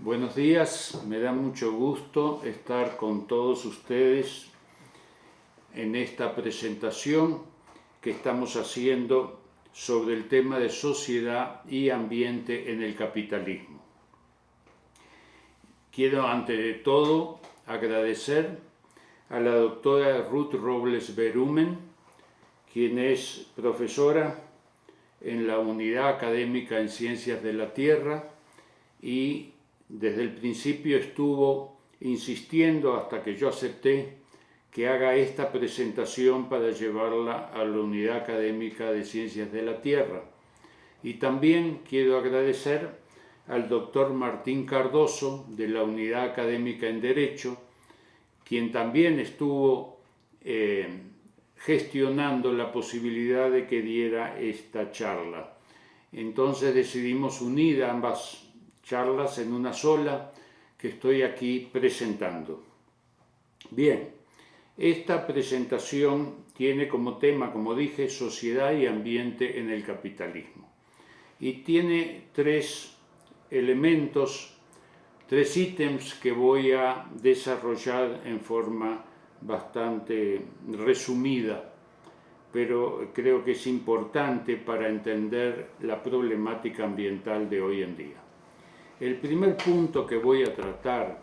Buenos días, me da mucho gusto estar con todos ustedes en esta presentación que estamos haciendo sobre el tema de sociedad y ambiente en el capitalismo. Quiero ante todo agradecer a la doctora Ruth Robles Berumen, quien es profesora en la Unidad Académica en Ciencias de la Tierra y desde el principio estuvo insistiendo hasta que yo acepté que haga esta presentación para llevarla a la Unidad Académica de Ciencias de la Tierra. Y también quiero agradecer al doctor Martín Cardoso de la Unidad Académica en Derecho, quien también estuvo eh, gestionando la posibilidad de que diera esta charla. Entonces decidimos unir ambas charlas en una sola que estoy aquí presentando. Bien, esta presentación tiene como tema, como dije, sociedad y ambiente en el capitalismo. Y tiene tres elementos, tres ítems que voy a desarrollar en forma bastante resumida, pero creo que es importante para entender la problemática ambiental de hoy en día. El primer punto que voy a tratar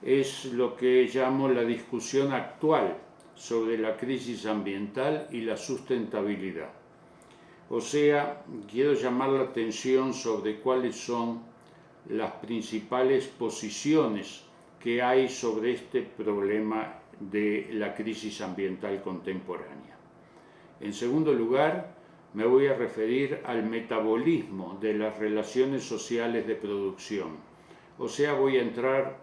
es lo que llamo la discusión actual sobre la crisis ambiental y la sustentabilidad. O sea, quiero llamar la atención sobre cuáles son las principales posiciones que hay sobre este problema de la crisis ambiental contemporánea. En segundo lugar, me voy a referir al metabolismo de las relaciones sociales de producción. O sea, voy a entrar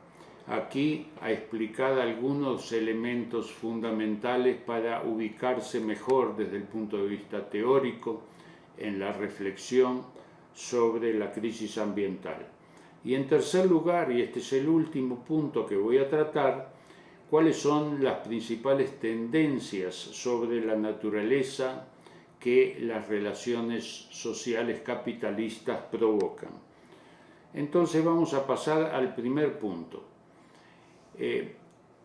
aquí a explicar algunos elementos fundamentales para ubicarse mejor desde el punto de vista teórico en la reflexión sobre la crisis ambiental. Y en tercer lugar, y este es el último punto que voy a tratar, cuáles son las principales tendencias sobre la naturaleza que las relaciones sociales capitalistas provocan. Entonces vamos a pasar al primer punto. Eh,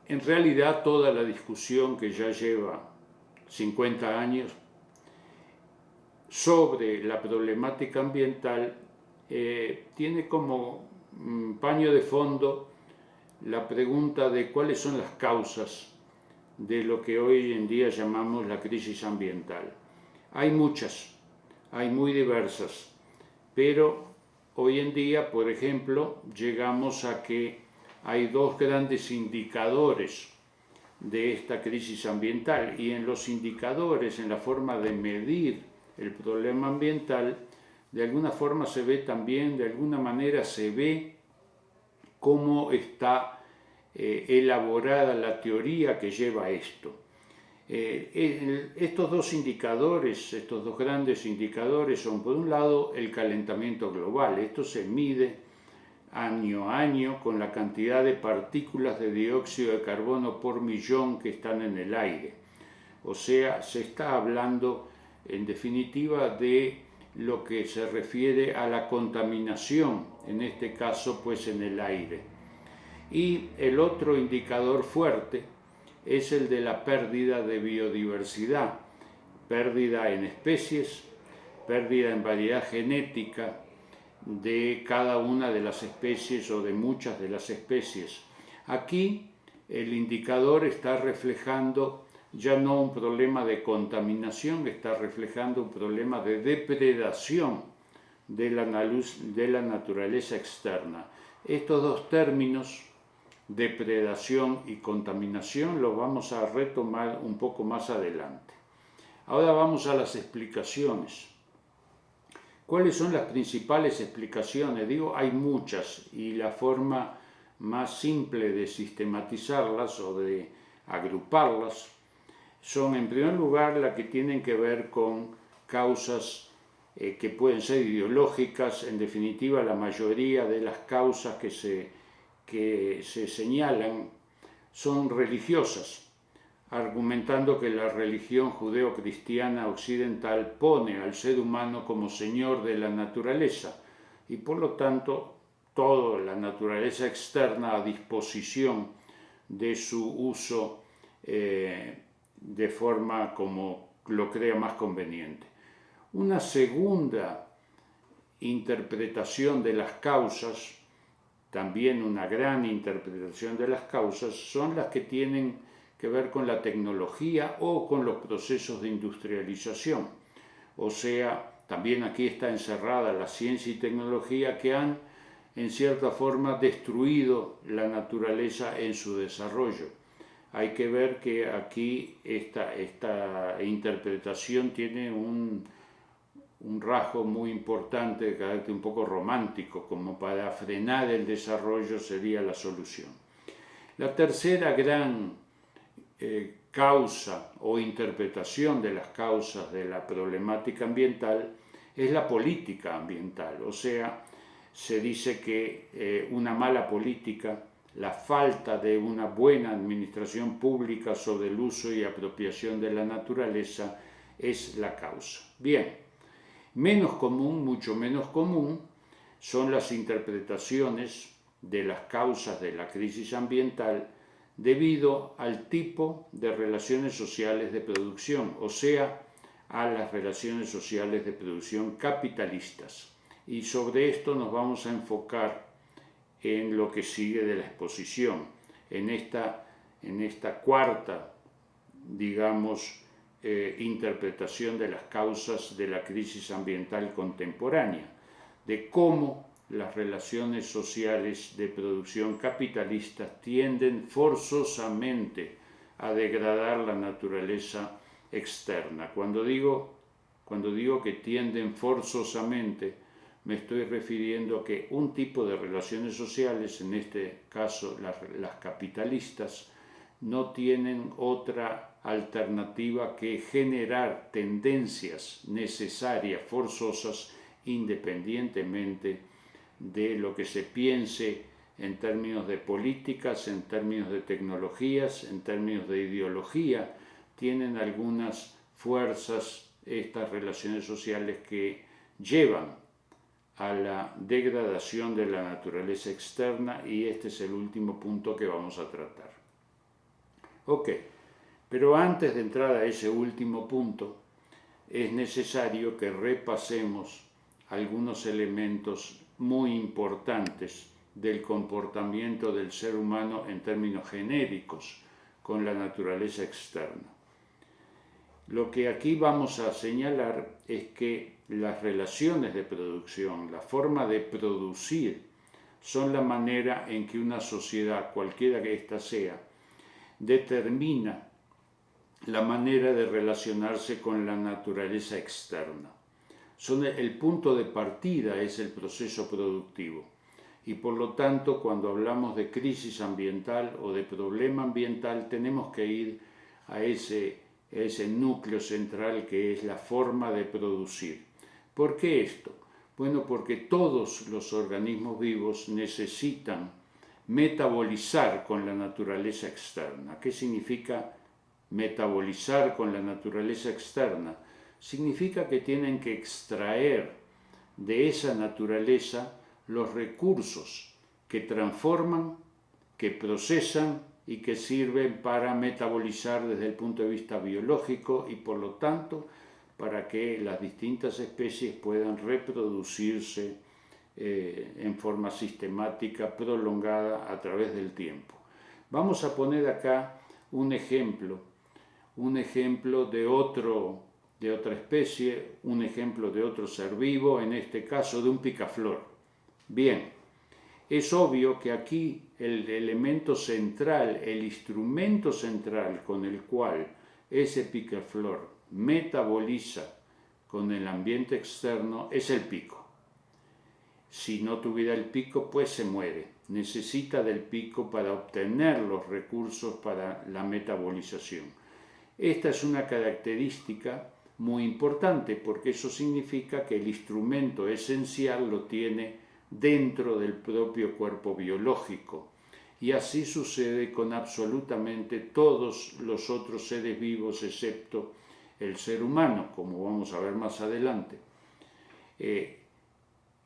en realidad toda la discusión que ya lleva 50 años sobre la problemática ambiental eh, tiene como mm, paño de fondo la pregunta de cuáles son las causas de lo que hoy en día llamamos la crisis ambiental. Hay muchas, hay muy diversas, pero hoy en día, por ejemplo, llegamos a que hay dos grandes indicadores de esta crisis ambiental y en los indicadores, en la forma de medir el problema ambiental, de alguna forma se ve también, de alguna manera se ve cómo está eh, elaborada la teoría que lleva esto. Eh, estos dos indicadores, estos dos grandes indicadores son por un lado el calentamiento global, esto se mide año a año con la cantidad de partículas de dióxido de carbono por millón que están en el aire. O sea, se está hablando en definitiva de lo que se refiere a la contaminación, en este caso pues en el aire. Y el otro indicador fuerte es el de la pérdida de biodiversidad, pérdida en especies, pérdida en variedad genética de cada una de las especies o de muchas de las especies. Aquí el indicador está reflejando ya no un problema de contaminación, está reflejando un problema de depredación de la, de la naturaleza externa. Estos dos términos depredación y contaminación lo vamos a retomar un poco más adelante. Ahora vamos a las explicaciones. ¿Cuáles son las principales explicaciones? Digo, hay muchas y la forma más simple de sistematizarlas o de agruparlas son en primer lugar las que tienen que ver con causas eh, que pueden ser ideológicas, en definitiva la mayoría de las causas que se que se señalan son religiosas, argumentando que la religión judeo-cristiana occidental pone al ser humano como señor de la naturaleza y por lo tanto toda la naturaleza externa a disposición de su uso eh, de forma como lo crea más conveniente. Una segunda interpretación de las causas, también una gran interpretación de las causas, son las que tienen que ver con la tecnología o con los procesos de industrialización. O sea, también aquí está encerrada la ciencia y tecnología que han, en cierta forma, destruido la naturaleza en su desarrollo. Hay que ver que aquí esta, esta interpretación tiene un, un rasgo muy importante de carácter un poco romántico, como para frenar el desarrollo sería la solución. La tercera gran eh, causa o interpretación de las causas de la problemática ambiental es la política ambiental, o sea, se dice que eh, una mala política, la falta de una buena administración pública sobre el uso y apropiación de la naturaleza es la causa. Bien, Menos común, mucho menos común, son las interpretaciones de las causas de la crisis ambiental debido al tipo de relaciones sociales de producción, o sea, a las relaciones sociales de producción capitalistas. Y sobre esto nos vamos a enfocar en lo que sigue de la exposición, en esta, en esta cuarta, digamos, eh, interpretación de las causas de la crisis ambiental contemporánea, de cómo las relaciones sociales de producción capitalista tienden forzosamente a degradar la naturaleza externa. Cuando digo, cuando digo que tienden forzosamente, me estoy refiriendo a que un tipo de relaciones sociales, en este caso las capitalistas, no tienen otra alternativa que generar tendencias necesarias, forzosas, independientemente de lo que se piense en términos de políticas, en términos de tecnologías, en términos de ideología, tienen algunas fuerzas estas relaciones sociales que llevan a la degradación de la naturaleza externa y este es el último punto que vamos a tratar. Ok. Pero antes de entrar a ese último punto, es necesario que repasemos algunos elementos muy importantes del comportamiento del ser humano en términos genéricos con la naturaleza externa. Lo que aquí vamos a señalar es que las relaciones de producción, la forma de producir, son la manera en que una sociedad, cualquiera que ésta sea, determina la manera de relacionarse con la naturaleza externa. Son el punto de partida es el proceso productivo y por lo tanto cuando hablamos de crisis ambiental o de problema ambiental tenemos que ir a ese, ese núcleo central que es la forma de producir. ¿Por qué esto? Bueno, porque todos los organismos vivos necesitan metabolizar con la naturaleza externa. ¿Qué significa metabolizar con la naturaleza externa, significa que tienen que extraer de esa naturaleza los recursos que transforman, que procesan y que sirven para metabolizar desde el punto de vista biológico y por lo tanto para que las distintas especies puedan reproducirse eh, en forma sistemática, prolongada a través del tiempo. Vamos a poner acá un ejemplo un ejemplo de, otro, de otra especie, un ejemplo de otro ser vivo, en este caso de un picaflor. Bien, es obvio que aquí el elemento central, el instrumento central con el cual ese picaflor metaboliza con el ambiente externo es el pico. Si no tuviera el pico, pues se muere. Necesita del pico para obtener los recursos para la metabolización. Esta es una característica muy importante porque eso significa que el instrumento esencial lo tiene dentro del propio cuerpo biológico. Y así sucede con absolutamente todos los otros seres vivos excepto el ser humano, como vamos a ver más adelante. Eh,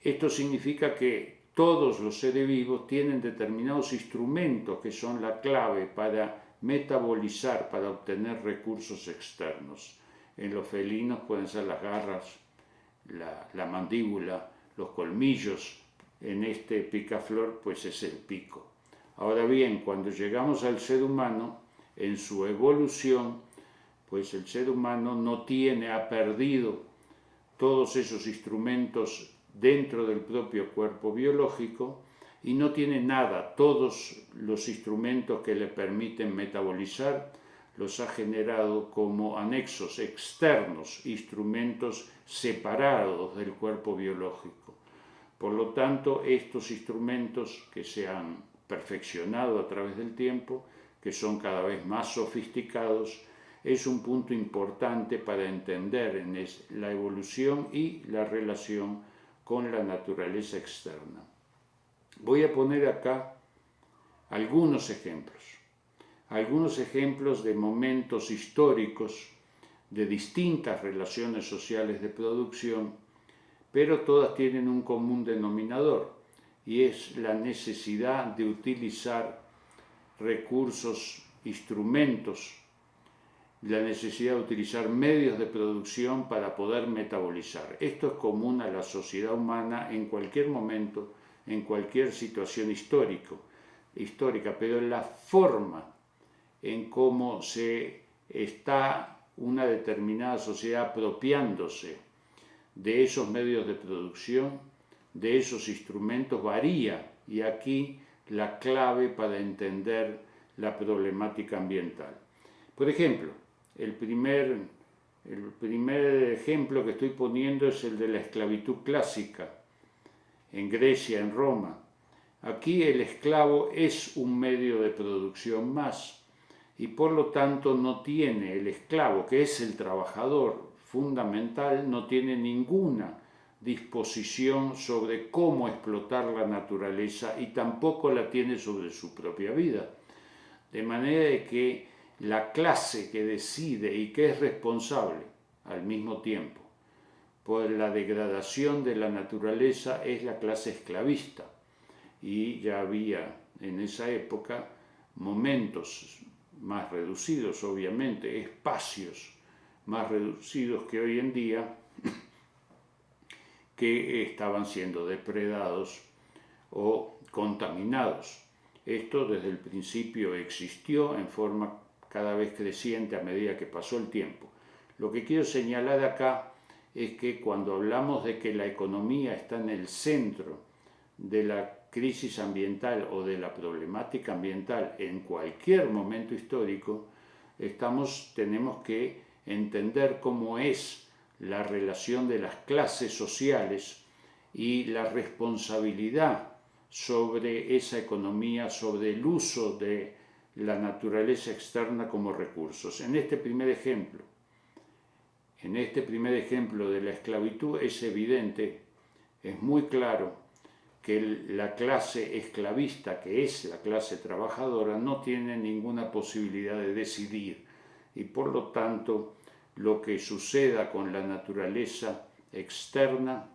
esto significa que todos los seres vivos tienen determinados instrumentos que son la clave para metabolizar, para obtener recursos externos. En los felinos pueden ser las garras, la, mandíbula, los colmillos, en este picaflor pues es el pico. Ahora bien, cuando llegamos al ser humano, en su evolución, pues el ser humano no tiene, ha perdido todos esos instrumentos dentro del propio cuerpo biológico y no tiene nada, todos los instrumentos que le permiten metabolizar los ha generado como anexos externos, instrumentos separados del cuerpo biológico. Por lo tanto, estos instrumentos que se han perfeccionado a través del tiempo, que son cada vez más sofisticados, es un punto importante para entender en la evolución y la relación con la naturaleza externa. Voy a poner acá algunos ejemplos algunos ejemplos de momentos históricos de distintas relaciones sociales de producción, pero todas tienen un común denominador y es la necesidad de utilizar recursos, instrumentos, la necesidad de utilizar medios de producción para poder metabolizar. Esto es común a la sociedad humana en cualquier momento, en cualquier situación histórico, histórica, pero la forma en cómo se está una determinada sociedad apropiándose de esos medios de producción, de esos instrumentos, varía y aquí la clave para entender la problemática ambiental. Por ejemplo, el primer, el primer ejemplo que estoy poniendo es el de la esclavitud clásica en Grecia, en Roma. Aquí el esclavo es un medio de producción más, y por lo tanto no tiene el esclavo, que es el trabajador fundamental, no tiene ninguna disposición sobre cómo explotar la naturaleza y tampoco la tiene sobre su propia vida. De manera que la clase que decide y que es responsable al mismo tiempo por la degradación de la naturaleza es la clase esclavista. Y ya había en esa época momentos más reducidos, obviamente, espacios más reducidos que hoy en día, que estaban siendo depredados o contaminados. Esto desde el principio existió en forma cada vez creciente a medida que pasó el tiempo. Lo que quiero señalar acá es que cuando hablamos de que la economía está en el centro de la crisis ambiental o de la problemática ambiental en cualquier momento histórico, estamos, tenemos que entender cómo es la relación de las clases sociales y la responsabilidad sobre esa economía, sobre el uso de la naturaleza externa como recursos. En este primer ejemplo, en este primer ejemplo de la esclavitud es evidente, es muy claro que la clase esclavista, que es la clase trabajadora, no tiene ninguna posibilidad de decidir y por lo tanto lo que suceda con la naturaleza externa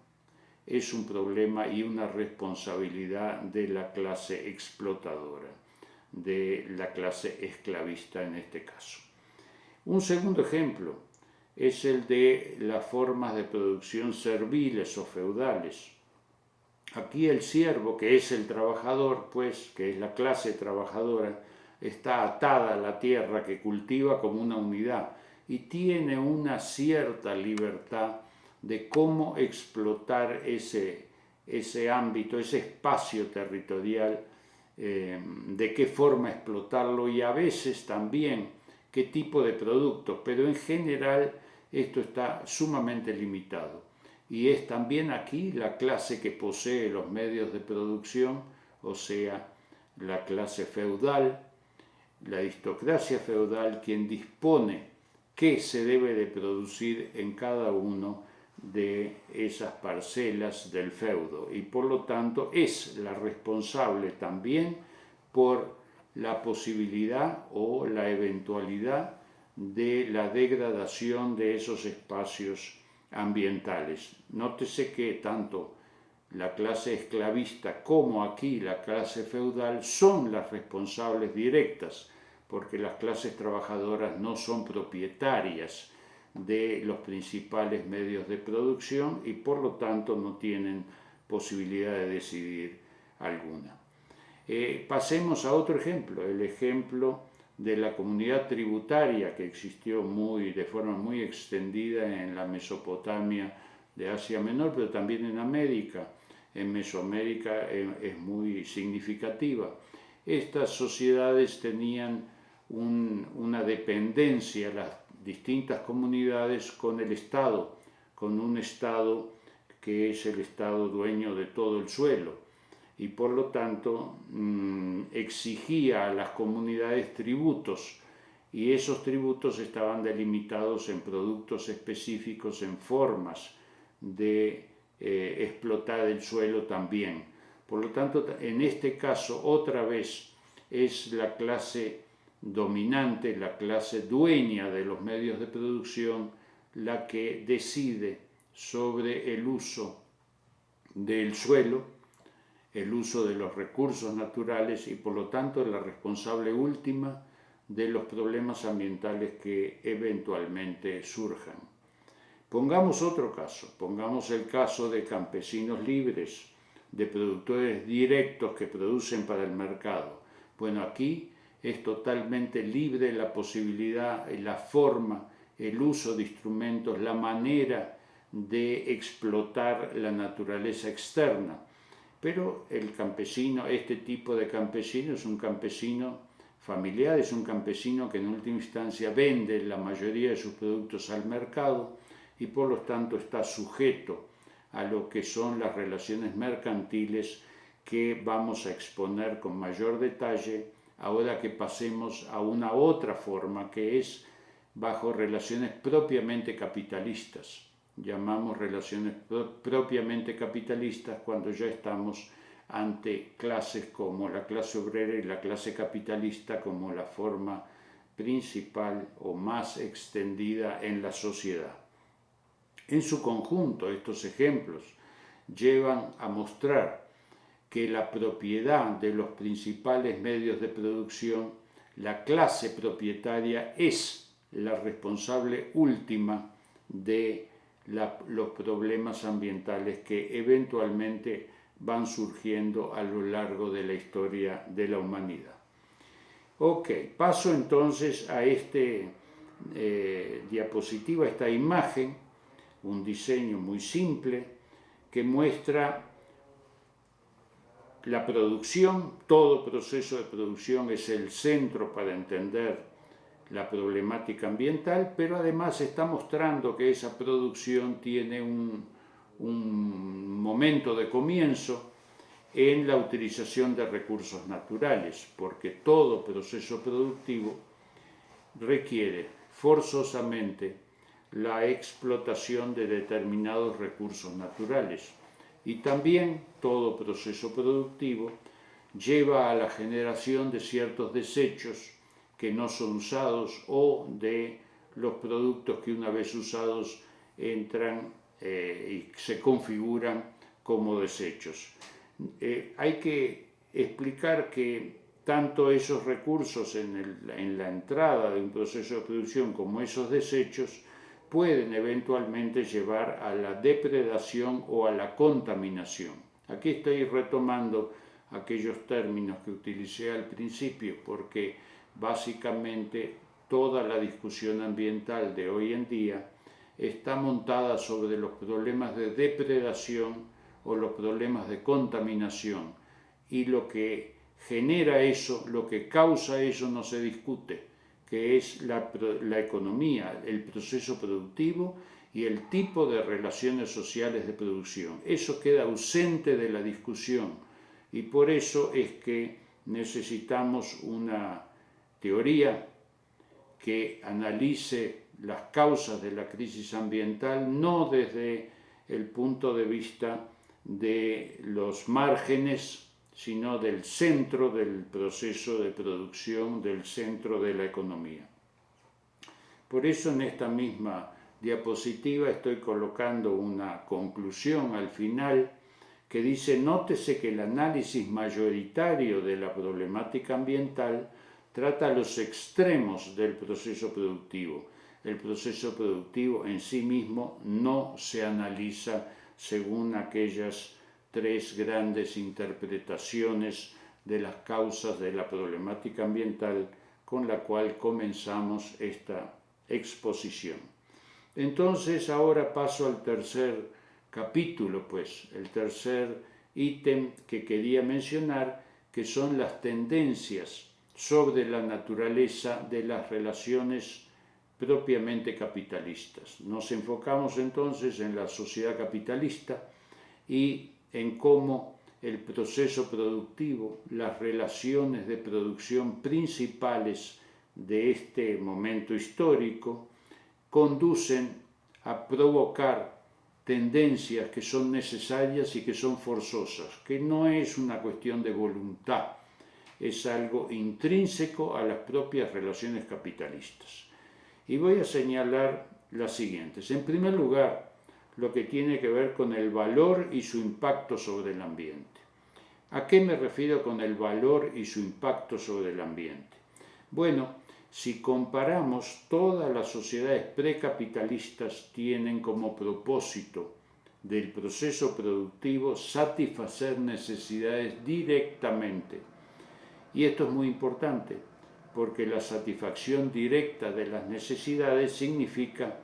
es un problema y una responsabilidad de la clase explotadora, de la clase esclavista en este caso. Un segundo ejemplo es el de las formas de producción serviles o feudales. Aquí el siervo, que es el trabajador, pues, que es la clase trabajadora, está atada a la tierra que cultiva como una unidad y tiene una cierta libertad de cómo explotar ese, ese ámbito, ese espacio territorial, eh, de qué forma explotarlo y a veces también qué tipo de productos, pero en general esto está sumamente limitado. Y es también aquí la clase que posee los medios de producción, o sea, la clase feudal, la aristocracia feudal, quien dispone qué se debe de producir en cada uno de esas parcelas del feudo. Y por lo tanto es la responsable también por la posibilidad o la eventualidad de la degradación de esos espacios ambientales. Nótese que tanto la clase esclavista como aquí la clase feudal son las responsables directas, porque las clases trabajadoras no son propietarias de los principales medios de producción y por lo tanto no tienen posibilidad de decidir alguna. Eh, pasemos a otro ejemplo, el ejemplo de la comunidad tributaria que existió muy, de forma muy extendida en la Mesopotamia de Asia Menor, pero también en América. En Mesoamérica eh, es muy significativa. Estas sociedades tenían una dependencia, las distintas comunidades, con el Estado, con un Estado que es el Estado dueño de todo el suelo y por lo tanto mm, exigía a las comunidades tributos y esos tributos estaban delimitados en productos específicos, en formas de eh, explotar el suelo también. Por lo tanto, en este caso, otra vez, es la clase dominante, la clase dueña de los medios de producción, la que decide sobre el uso del suelo el uso de los recursos naturales y por lo tanto la responsable última de los problemas ambientales que eventualmente surjan. Pongamos otro caso, pongamos el caso de campesinos libres, de productores directos que producen para el mercado. Bueno, aquí es totalmente libre la posibilidad, la forma, el uso de instrumentos, la manera de explotar la naturaleza externa pero el campesino, este tipo de campesino es un campesino familiar, es un campesino que en última instancia vende la mayoría de sus productos al mercado y por lo tanto está sujeto a lo que son las relaciones mercantiles que vamos a exponer con mayor detalle ahora que pasemos a una otra forma que es bajo relaciones propiamente capitalistas llamamos relaciones propiamente capitalistas cuando ya estamos ante clases como la clase obrera y la clase capitalista como la forma principal o más extendida en la sociedad. En su conjunto, estos ejemplos llevan a mostrar que la propiedad de los principales medios de producción, la clase propietaria es la responsable última de los problemas ambientales que eventualmente van surgiendo a lo largo de la historia de la humanidad. Ok, paso entonces a este eh, diapositiva, esta imagen, un diseño muy simple que muestra la producción, todo proceso de producción es el centro para entender la problemática ambiental, pero además está mostrando que esa producción tiene un, momento de comienzo en la utilización de recursos naturales, porque todo proceso productivo requiere forzosamente la explotación de determinados recursos naturales. Y también todo proceso productivo lleva a la generación de ciertos desechos que no son usados o de los productos que una vez usados entran eh, y se configuran como desechos. Eh, hay que explicar que tanto esos recursos en, en la entrada de un proceso de producción como esos desechos pueden eventualmente llevar a la depredación o a la contaminación. Aquí estoy retomando aquellos términos que utilicé al principio porque básicamente toda la discusión ambiental de hoy en día está montada sobre los problemas de depredación o los problemas de contaminación y lo que genera eso, lo que causa eso no se discute, que es la, la economía, el proceso productivo y el tipo de relaciones sociales de producción. Eso queda ausente de la discusión y por eso es que necesitamos una teoría que analice las causas de la crisis ambiental no desde el punto de vista de los márgenes, sino del centro del proceso de producción, del centro de la economía. Por eso en esta misma diapositiva estoy colocando una conclusión al final que dice, nótese que el análisis mayoritario de la problemática ambiental trata los extremos del proceso productivo. El proceso productivo en sí mismo no se analiza según aquellas tres grandes interpretaciones de las causas de la problemática ambiental con la cual comenzamos esta exposición. Entonces ahora paso al tercer capítulo, pues, el tercer ítem que quería mencionar, que son las tendencias sobre la naturaleza de las relaciones propiamente capitalistas. Nos enfocamos entonces en la sociedad capitalista y en cómo el proceso productivo, las relaciones de producción principales de este momento histórico, conducen a provocar tendencias que son necesarias y que son forzosas, que no es una cuestión de voluntad, es algo intrínseco a las propias relaciones capitalistas. Y voy a señalar las siguientes. En primer lugar, lo que tiene que ver con el valor y su impacto sobre el ambiente. ¿A qué me refiero con el valor y su impacto sobre el ambiente? Bueno, si comparamos, todas las sociedades precapitalistas tienen como propósito del proceso productivo satisfacer necesidades directamente. Y esto es muy importante, porque la satisfacción directa de las necesidades significa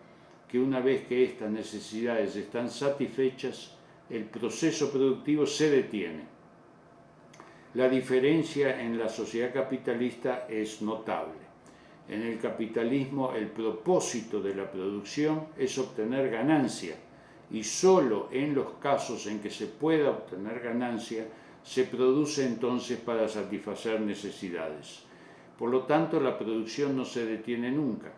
que una vez que estas necesidades están satisfechas, el proceso productivo se detiene. La diferencia en la sociedad capitalista es notable. En el capitalismo el propósito de la producción es obtener ganancia y solo en los casos en que se pueda obtener ganancia se produce entonces para satisfacer necesidades. Por lo tanto, la producción no se detiene nunca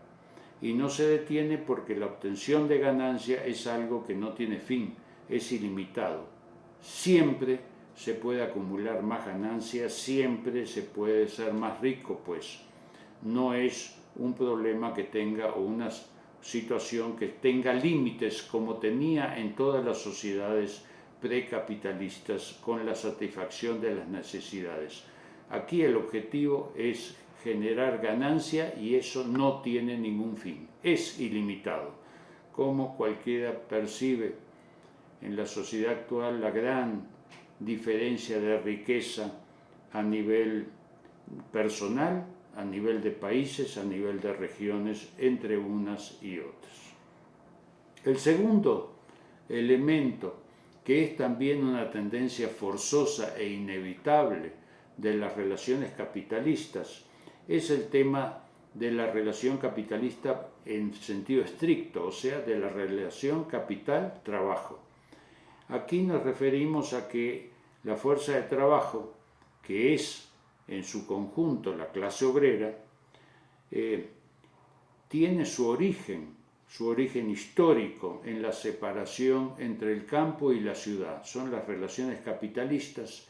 y no se detiene porque la obtención de ganancia es algo que no tiene fin, es ilimitado. Siempre se puede acumular más ganancia, siempre se puede ser más rico, pues no es un problema que tenga o una situación que tenga límites como tenía en todas las sociedades precapitalistas con la satisfacción de las necesidades. Aquí el objetivo es generar ganancia y eso no tiene ningún fin, es ilimitado. Como cualquiera percibe en la sociedad actual la gran diferencia de riqueza a nivel personal, a nivel de países, a nivel de regiones, entre unas y otras. El segundo elemento, que es también una tendencia forzosa e inevitable de las relaciones capitalistas, es el tema de la relación capitalista en sentido estricto, o sea, de la relación capital-trabajo. Aquí nos referimos a que la fuerza de trabajo, que es en su conjunto la clase obrera, eh, tiene su origen, su origen histórico en la separación entre el campo y la ciudad. Son las relaciones capitalistas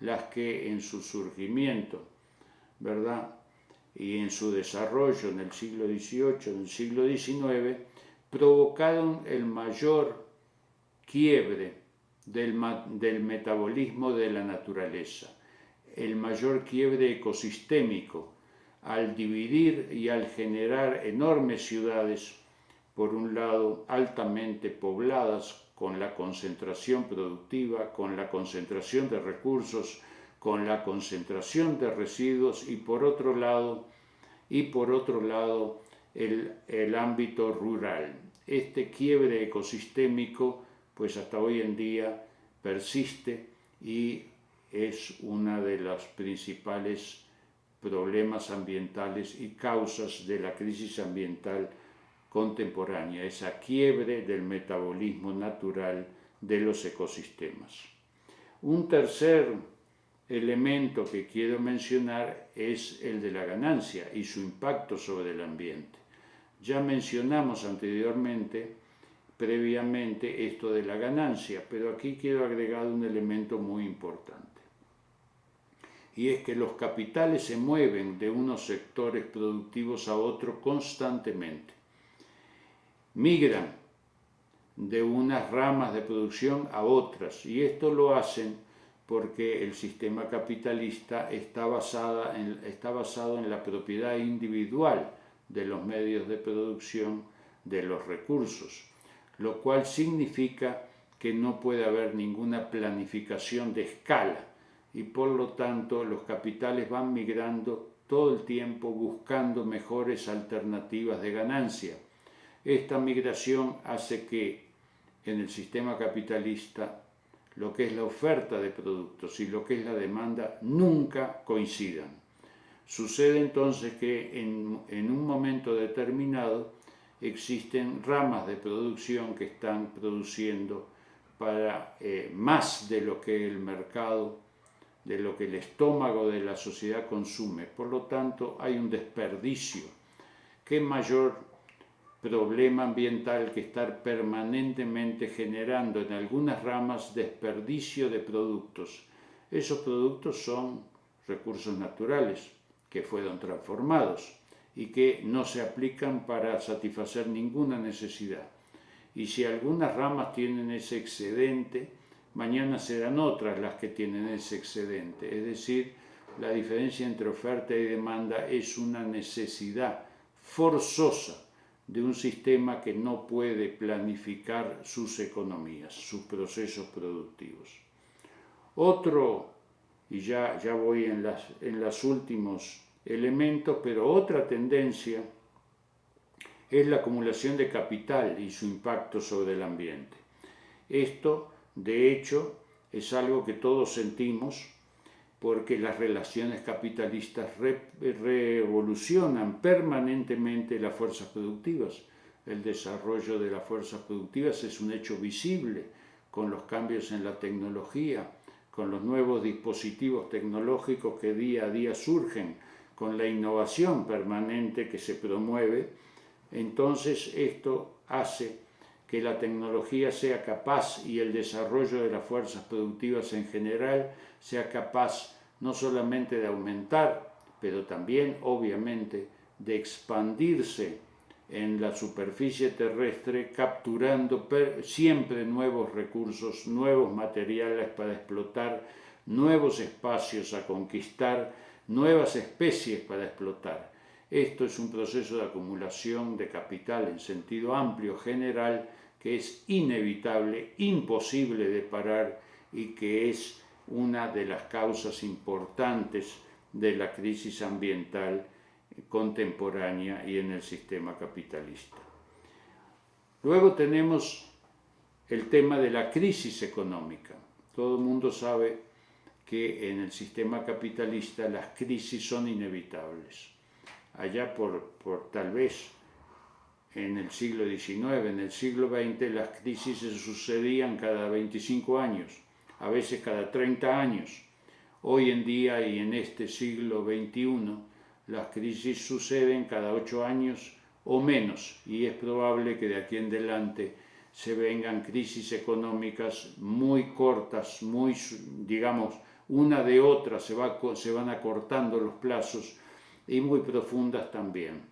las que en su surgimiento, ¿verdad? y en su desarrollo en el siglo XVIII, en el siglo XIX, provocaron el mayor quiebre del, del metabolismo de la naturaleza, el mayor quiebre ecosistémico, al dividir y al generar enormes ciudades, por un lado altamente pobladas, con la concentración productiva, con la concentración de recursos, con la concentración de residuos y por otro lado, y por otro lado el, el ámbito rural. Este quiebre ecosistémico pues hasta hoy en día persiste y es una de los principales problemas ambientales y causas de la crisis ambiental contemporánea, esa quiebre del metabolismo natural de los ecosistemas. Un tercer elemento que quiero mencionar es el de la ganancia y su impacto sobre el ambiente. Ya mencionamos anteriormente, previamente, esto de la ganancia, pero aquí quiero agregar un elemento muy importante. Y es que los capitales se mueven de unos sectores productivos a otros constantemente. Migran de unas ramas de producción a otras. Y esto lo hacen porque el sistema capitalista está, basada está basado en la propiedad individual de los medios de producción de los recursos, lo cual significa que no puede haber ninguna planificación de escala y por lo tanto los capitales van migrando todo el tiempo buscando mejores alternativas de ganancia. Esta migración hace que en el sistema capitalista lo que es la oferta de productos y lo que es la demanda nunca coincidan. Sucede entonces que en, un momento determinado existen ramas de producción que están produciendo para eh, más de lo que el mercado, de lo que el estómago de la sociedad consume. Por lo tanto, hay un desperdicio. ¿Qué mayor problema ambiental que estar permanentemente generando en algunas ramas desperdicio de productos? Esos productos son recursos naturales que fueron transformados y que no se aplican para satisfacer ninguna necesidad. Y si algunas ramas tienen ese excedente, mañana serán otras las que tienen ese excedente. Es decir, la diferencia entre oferta y demanda es una necesidad forzosa de un sistema que no puede planificar sus economías, sus procesos productivos. Otro, y ya, ya voy en, las, en los últimos elementos, pero otra tendencia es la acumulación de capital y su impacto sobre el ambiente. Esto, de hecho, es algo que todos sentimos porque las relaciones capitalistas revolucionan permanentemente las fuerzas productivas. El desarrollo de las fuerzas productivas es un hecho visible con los cambios en la tecnología, con los nuevos dispositivos tecnológicos que día a día surgen, con la innovación permanente que se promueve, entonces esto hace que la tecnología sea capaz y el desarrollo de las fuerzas productivas en general sea capaz no solamente de aumentar, pero también obviamente de expandirse en la superficie terrestre capturando siempre nuevos recursos, nuevos materiales para explotar, nuevos espacios a conquistar, nuevas especies para explotar. Esto es un proceso de acumulación de capital en sentido amplio, general, que es inevitable, imposible de parar y que es una de las causas importantes de la crisis ambiental contemporánea y en el sistema capitalista. Luego tenemos el tema de la crisis económica. Todo el mundo sabe que en el sistema capitalista las crisis son inevitables. Allá por, por tal vez en el siglo XIX, en el siglo XX, las crisis se sucedían cada 25 años, a veces cada 30 años. Hoy en día y en este siglo XXI, las crisis suceden cada 8 años o menos, y es probable que de aquí en adelante se vengan crisis económicas muy cortas, muy, digamos, una de otra se, va, se van acortando los plazos y muy profundas también.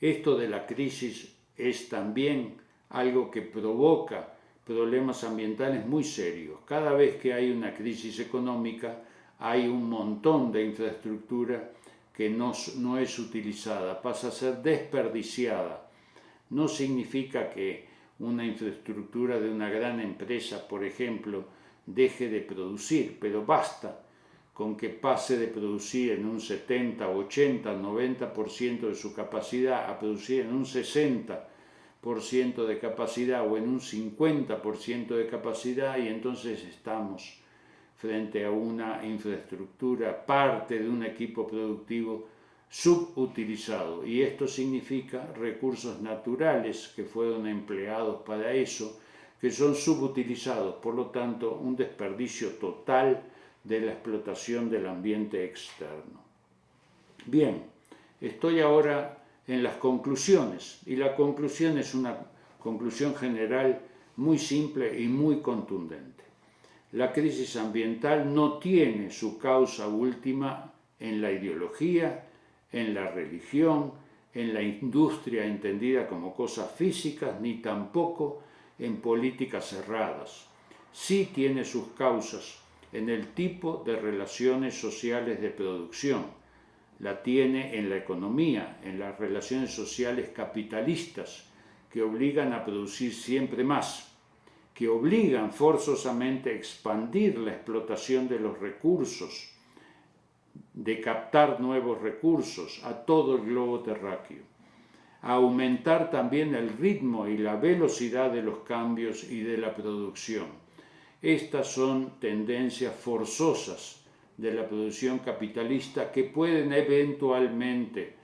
Esto de la crisis es también algo que provoca problemas ambientales muy serios. Cada vez que hay una crisis económica hay un montón de infraestructura que no, es utilizada, pasa a ser desperdiciada. No significa que una infraestructura de una gran empresa, por ejemplo, deje de producir, pero basta con que pase de producir en un 70, 80, 90% de su capacidad a producir en un 60% de capacidad o en un 50% de capacidad y entonces estamos frente a una infraestructura, parte de un equipo productivo subutilizado. Y esto significa recursos naturales que fueron empleados para eso, que son subutilizados, por lo tanto un desperdicio total de la explotación del ambiente externo. Bien, estoy ahora en las conclusiones y la conclusión es una conclusión general muy simple y muy contundente. La crisis ambiental no tiene su causa última en la ideología, en la religión, en la industria entendida como cosas físicas, ni tampoco en políticas cerradas. Sí tiene sus causas en el tipo de relaciones sociales de producción. La tiene en la economía, en las relaciones sociales capitalistas, que obligan a producir siempre más, que obligan forzosamente a expandir la explotación de los recursos, de captar nuevos recursos a todo el globo terráqueo, a aumentar también el ritmo y la velocidad de los cambios y de la producción. Estas son tendencias forzosas de la producción capitalista que pueden eventualmente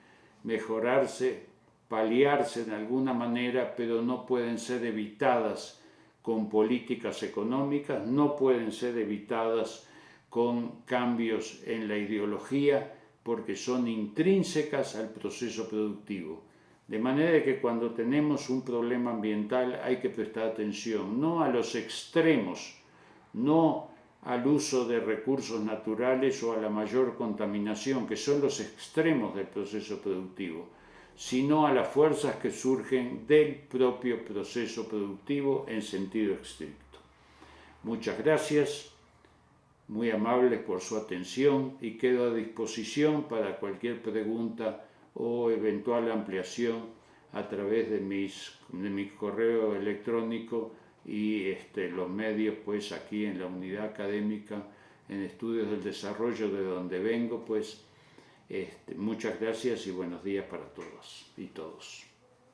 mejorarse, paliarse de alguna manera, pero no pueden ser evitadas con políticas económicas, no pueden ser evitadas con cambios en la ideología porque son intrínsecas al proceso productivo. De manera que cuando tenemos un problema ambiental hay que prestar atención, no a los extremos, no al uso de recursos naturales o a la mayor contaminación, que son los extremos del proceso productivo, sino a las fuerzas que surgen del propio proceso productivo en sentido estricto. Muchas gracias muy amables por su atención y quedo a disposición para cualquier pregunta o eventual ampliación a través de, mis, de mi correo electrónico y este, los medios pues aquí en la unidad académica en estudios del desarrollo de donde vengo pues este, muchas gracias y buenos días para todos y todos.